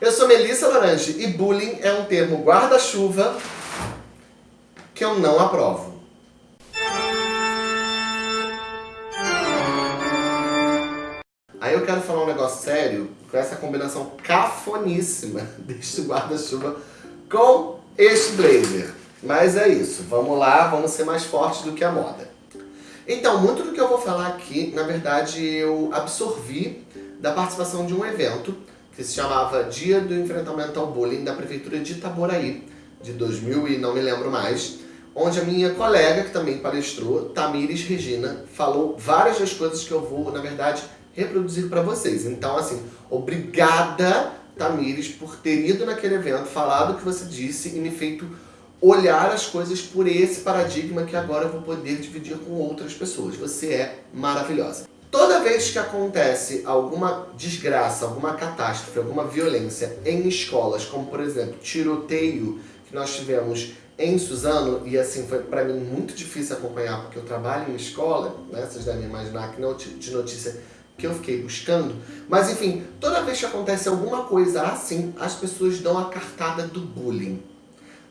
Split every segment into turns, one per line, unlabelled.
Eu sou Melissa Laranje e bullying é um termo guarda-chuva que eu não aprovo. Aí eu quero falar um negócio sério com essa combinação cafoníssima deste guarda-chuva com este blazer. Mas é isso, vamos lá, vamos ser mais fortes do que a moda. Então, muito do que eu vou falar aqui, na verdade, eu absorvi da participação de um evento que se chamava Dia do Enfrentamento ao Bullying da Prefeitura de Itaboraí, de 2000 e não me lembro mais, onde a minha colega, que também palestrou, Tamires Regina, falou várias das coisas que eu vou, na verdade, reproduzir para vocês. Então, assim, obrigada, Tamires, por ter ido naquele evento, falado o que você disse e me feito olhar as coisas por esse paradigma que agora eu vou poder dividir com outras pessoas. Você é maravilhosa. Toda vez que acontece alguma desgraça, alguma catástrofe, alguma violência em escolas, como por exemplo, tiroteio que nós tivemos em Suzano, e assim foi para mim muito difícil acompanhar porque eu trabalho em escola, né? vocês devem imaginar que não de notícia que eu fiquei buscando, mas enfim, toda vez que acontece alguma coisa assim, as pessoas dão a cartada do bullying,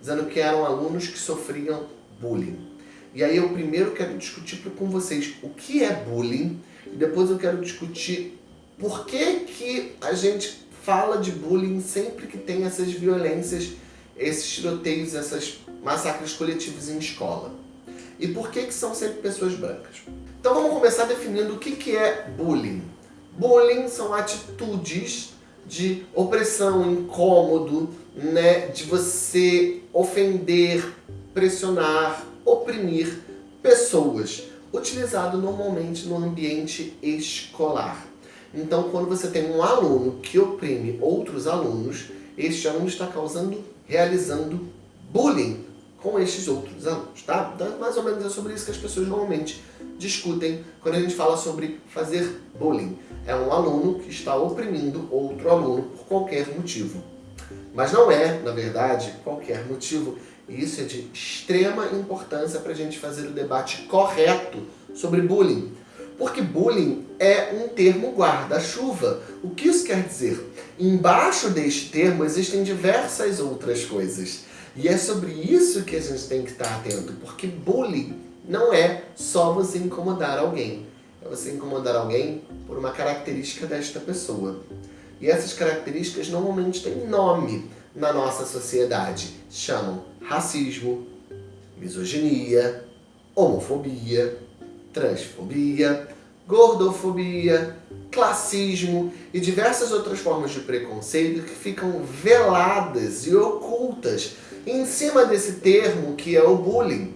dizendo que eram alunos que sofriam bullying. E aí eu primeiro quero discutir com vocês o que é bullying, e depois eu quero discutir por que, que a gente fala de bullying sempre que tem essas violências, esses tiroteios, essas massacres coletivos em escola. E por que, que são sempre pessoas brancas? Então vamos começar definindo o que, que é bullying. Bullying são atitudes de opressão, incômodo, né, de você ofender, pressionar, oprimir pessoas utilizado normalmente no ambiente escolar. Então, quando você tem um aluno que oprime outros alunos, este aluno está causando, realizando bullying com estes outros alunos, tá? Então, mais ou menos é sobre isso que as pessoas normalmente discutem quando a gente fala sobre fazer bullying. É um aluno que está oprimindo outro aluno por qualquer motivo. Mas não é, na verdade, qualquer motivo. E isso é de extrema importância para a gente fazer o debate correto sobre bullying. Porque bullying é um termo guarda-chuva. O que isso quer dizer? Embaixo deste termo existem diversas outras coisas. E é sobre isso que a gente tem que estar atento, porque bullying não é só você incomodar alguém. É você incomodar alguém por uma característica desta pessoa. E essas características normalmente têm nome na nossa sociedade. Chamam racismo, misoginia, homofobia, transfobia, gordofobia, classismo e diversas outras formas de preconceito que ficam veladas e ocultas em cima desse termo que é o bullying,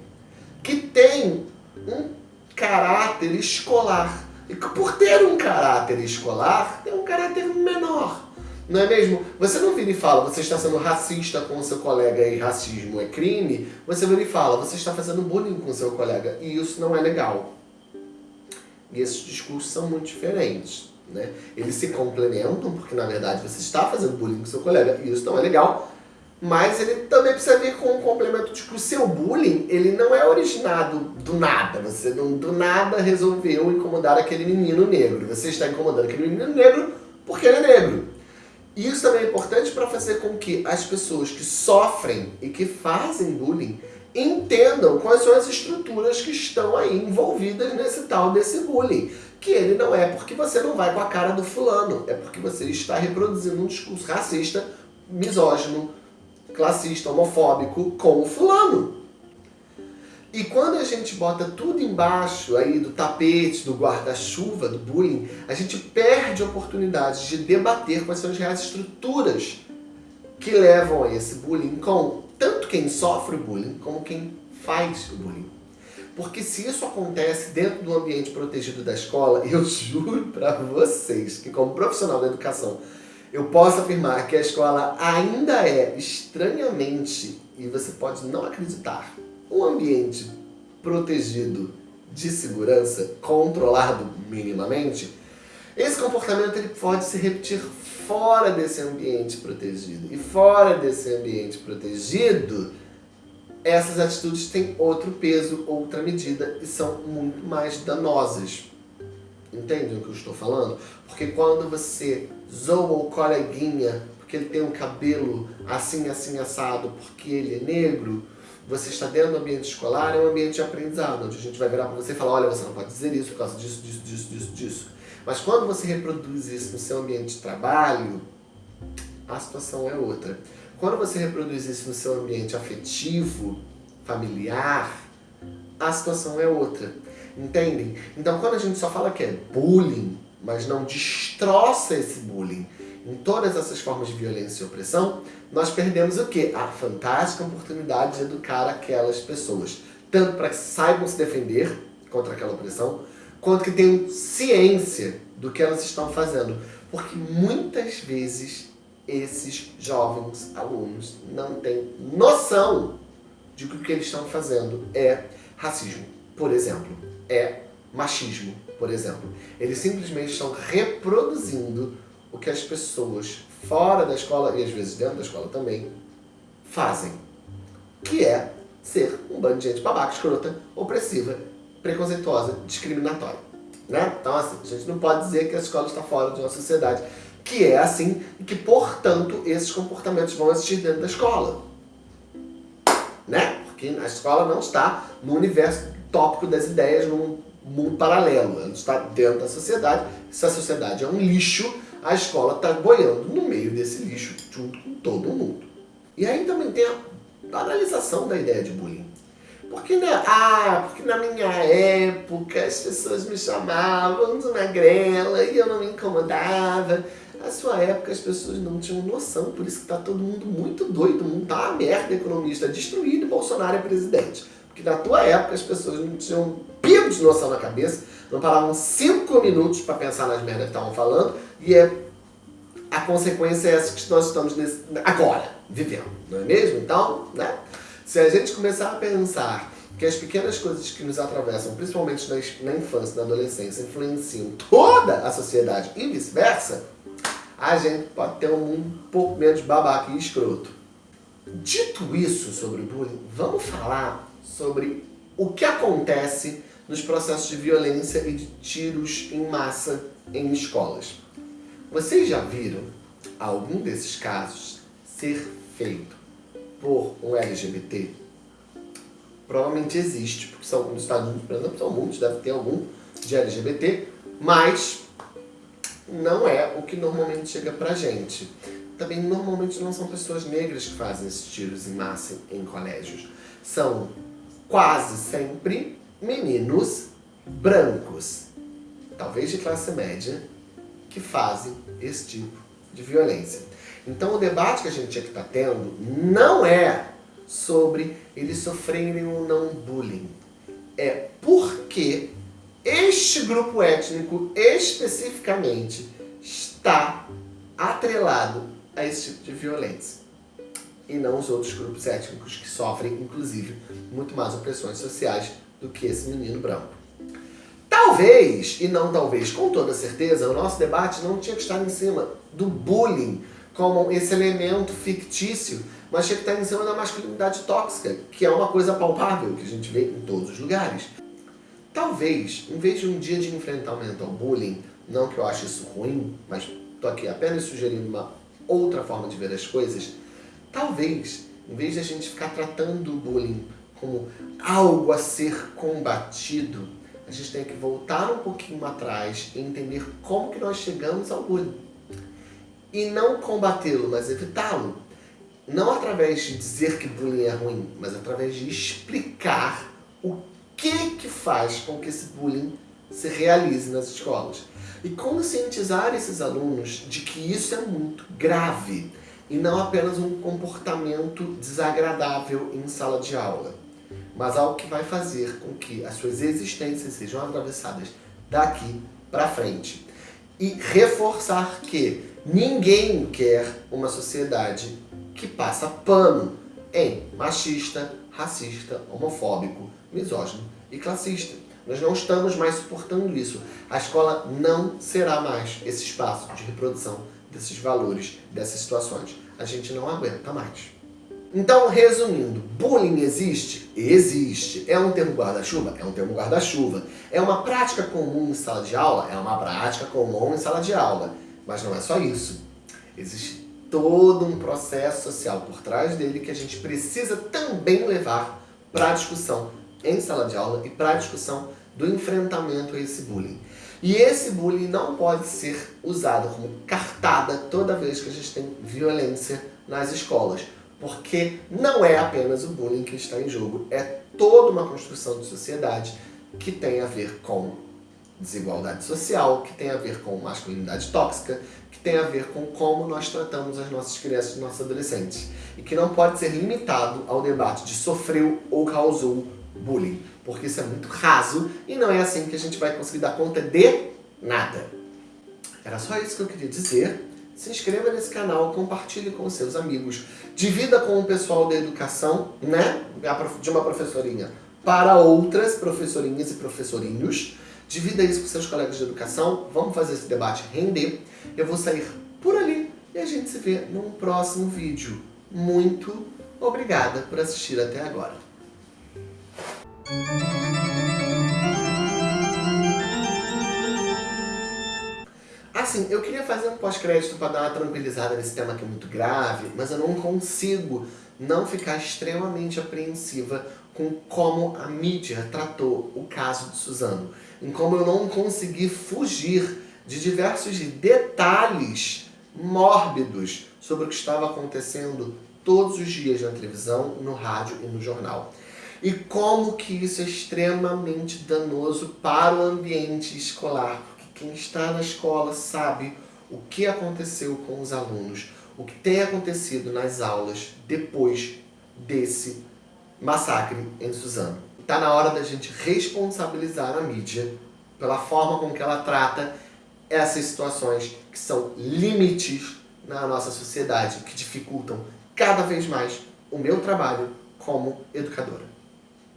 que tem um caráter escolar. E que por ter um caráter escolar, tem um caráter menor. Não é mesmo? Você não vira e fala, você está sendo racista com o seu colega e racismo é crime. Você vira e fala, você está fazendo bullying com o seu colega e isso não é legal. E esses discursos são muito diferentes. Né? Eles se complementam, porque na verdade você está fazendo bullying com seu colega e isso não é legal. Mas ele também precisa vir com um complemento de que o seu bullying, ele não é originado do nada. Você não do nada resolveu incomodar aquele menino negro. Você está incomodando aquele menino negro porque ele é negro. E isso também é importante para fazer com que as pessoas que sofrem e que fazem bullying entendam quais são as estruturas que estão aí envolvidas nesse tal desse bullying. Que ele não é porque você não vai com a cara do fulano, é porque você está reproduzindo um discurso racista, misógino, classista, homofóbico com o fulano. E quando a gente bota tudo embaixo aí do tapete, do guarda-chuva, do bullying, a gente perde oportunidades de debater quais são as reais estruturas que levam a esse bullying com tanto quem sofre o bullying como quem faz o bullying. Porque se isso acontece dentro do ambiente protegido da escola, eu juro para vocês que como profissional da educação, eu posso afirmar que a escola ainda é estranhamente, e você pode não acreditar, um ambiente protegido de segurança, controlado minimamente, esse comportamento ele pode se repetir fora desse ambiente protegido. E fora desse ambiente protegido, essas atitudes têm outro peso, outra medida e são muito mais danosas. Entende o que eu estou falando? Porque quando você zoa o coleguinha porque ele tem um cabelo assim, assim, assado, porque ele é negro, você está dentro do ambiente escolar, é um ambiente de aprendizado, onde a gente vai virar para você e falar, olha, você não pode dizer isso por causa disso, disso, disso, disso, disso. Mas quando você reproduz isso no seu ambiente de trabalho, a situação é outra. Quando você reproduz isso no seu ambiente afetivo, familiar, a situação é outra. Entendem? Então quando a gente só fala que é bullying, mas não destroça esse bullying em todas essas formas de violência e opressão, nós perdemos o quê? A fantástica oportunidade de educar aquelas pessoas. Tanto para que saibam se defender contra aquela opressão, quanto que tenham ciência do que elas estão fazendo. Porque muitas vezes esses jovens alunos não têm noção de que o que eles estão fazendo é racismo, por exemplo, é machismo, por exemplo. Eles simplesmente estão reproduzindo o que as pessoas fora da escola, e às vezes dentro da escola também, fazem. Que é ser um bando de gente babaca, escrota, opressiva, preconceituosa, discriminatória. Né? Então assim, a gente não pode dizer que a escola está fora de uma sociedade que é assim e que, portanto, esses comportamentos vão existir dentro da escola. Né? Porque a escola não está no universo tópico das ideias, num mundo paralelo. Ela está dentro da sociedade. Se a sociedade é um lixo, a escola está boiando no meio desse lixo, junto com todo mundo. E aí também tem a banalização da ideia de bullying. Porque na, ah, porque na minha época as pessoas me chamavam de magrela e eu não me incomodava. Na sua época as pessoas não tinham noção, por isso que está todo mundo muito doido, o mundo tá uma merda, economista destruído e Bolsonaro é presidente. Porque na tua época as pessoas não tinham pingo de noção na cabeça, não paravam cinco minutos para pensar nas merdas que estavam falando, e é, a consequência é essa que nós estamos nesse, agora, vivendo, não é mesmo? Então, né? Se a gente começar a pensar que as pequenas coisas que nos atravessam, principalmente na, infância, na adolescência, influenciam toda a sociedade e vice-versa, a gente pode ter um mundo um pouco menos babaca e escroto. Dito isso sobre bullying, vamos falar sobre o que acontece nos processos de violência e de tiros em massa em escolas. Vocês já viram algum desses casos ser feito por um LGBT? Provavelmente existe, porque são, nos Estados Unidos, por exemplo, são muitos, deve ter algum de LGBT, mas não é o que normalmente chega pra gente. Também normalmente não são pessoas negras que fazem esses tiros em massa em colégios. São quase sempre meninos brancos, talvez de classe média, que fazem esse tipo de violência. Então o debate que a gente tinha que estar tá tendo não é sobre eles sofrerem ou não bullying. É porque este grupo étnico especificamente está atrelado a esse tipo de violência. E não os outros grupos étnicos que sofrem, inclusive, muito mais opressões sociais do que esse menino branco. Talvez, e não talvez, com toda certeza, o nosso debate não tinha que estar em cima do bullying como esse elemento fictício, mas tinha que estar em cima da masculinidade tóxica, que é uma coisa palpável, que a gente vê em todos os lugares. Talvez, em vez de um dia de enfrentamento ao bullying, não que eu ache isso ruim, mas estou aqui apenas sugerindo uma outra forma de ver as coisas, talvez, em vez de a gente ficar tratando o bullying como algo a ser combatido, a gente tem que voltar um pouquinho atrás e entender como que nós chegamos ao bullying. E não combatê-lo, mas evitá-lo. Não através de dizer que bullying é ruim, mas através de explicar o que que faz com que esse bullying se realize nas escolas. E conscientizar esses alunos de que isso é muito grave e não apenas um comportamento desagradável em sala de aula mas algo que vai fazer com que as suas existências sejam atravessadas daqui para frente. E reforçar que ninguém quer uma sociedade que passa pano em machista, racista, homofóbico, misógino e classista. Nós não estamos mais suportando isso. A escola não será mais esse espaço de reprodução desses valores, dessas situações. A gente não aguenta mais. Então, resumindo, bullying existe? Existe. É um termo guarda-chuva? É um termo guarda-chuva. É uma prática comum em sala de aula? É uma prática comum em sala de aula. Mas não é só isso. Existem todo um processo social por trás dele que a gente precisa também levar para a discussão em sala de aula e para a discussão do enfrentamento a esse bullying. E esse bullying não pode ser usado como cartada toda vez que a gente tem violência nas escolas, porque não é apenas o bullying que está em jogo, é toda uma construção de sociedade que tem a ver com desigualdade social, que tem a ver com masculinidade tóxica, que tem a ver com como nós tratamos as nossas crianças e nossos adolescentes. E que não pode ser limitado ao debate de sofreu ou causou bullying, porque isso é muito raso e não é assim que a gente vai conseguir dar conta de nada. Era só isso que eu queria dizer. Se inscreva nesse canal, compartilhe com seus amigos, divida com o pessoal da educação, né? De uma professorinha para outras professorinhas e professorinhos. Divida isso com seus colegas de educação, vamos fazer esse debate render. Eu vou sair por ali e a gente se vê num próximo vídeo. Muito obrigada por assistir até agora. Assim, eu queria fazer um pós-crédito para dar uma tranquilizada nesse tema que é muito grave, mas eu não consigo não ficar extremamente apreensiva com como a mídia tratou o caso de Suzano, em como eu não consegui fugir de diversos detalhes mórbidos sobre o que estava acontecendo todos os dias na televisão, no rádio e no jornal. E como que isso é extremamente danoso para o ambiente escolar, porque quem está na escola sabe o que aconteceu com os alunos, o que tem acontecido nas aulas depois desse massacre em Suzano. Está na hora da gente responsabilizar a mídia pela forma com que ela trata essas situações que são limites na nossa sociedade, que dificultam cada vez mais o meu trabalho como educadora.